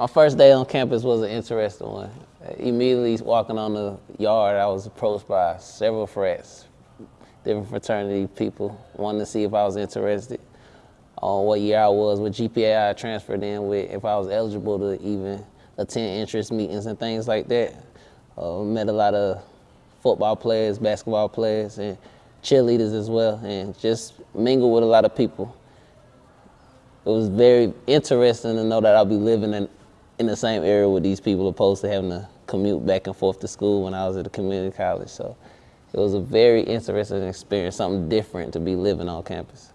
My first day on campus was an interesting one. Immediately walking on the yard, I was approached by several frats, different fraternity people, wanting to see if I was interested on what year I was, what GPA I transferred in with, if I was eligible to even attend interest meetings and things like that. Uh, met a lot of football players, basketball players, and cheerleaders as well, and just mingle with a lot of people. It was very interesting to know that I'll be living in, in the same area with these people opposed to having to commute back and forth to school when I was at a community college. So it was a very interesting experience, something different to be living on campus.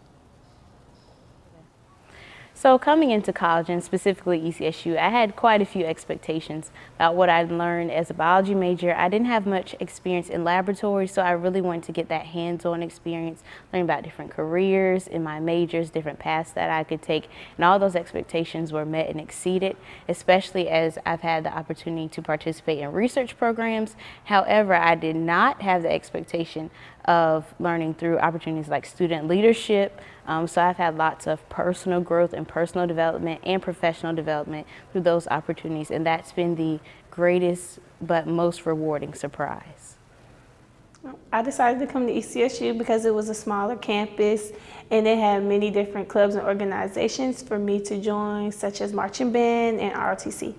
So coming into college and specifically ECSU, I had quite a few expectations about what I'd learned as a biology major. I didn't have much experience in laboratory, so I really wanted to get that hands-on experience, learn about different careers in my majors, different paths that I could take, and all those expectations were met and exceeded, especially as I've had the opportunity to participate in research programs. However, I did not have the expectation of learning through opportunities like student leadership. Um, so I've had lots of personal growth and personal development and professional development through those opportunities. And that's been the greatest but most rewarding surprise. I decided to come to ECSU because it was a smaller campus and they had many different clubs and organizations for me to join, such as marching band and ROTC.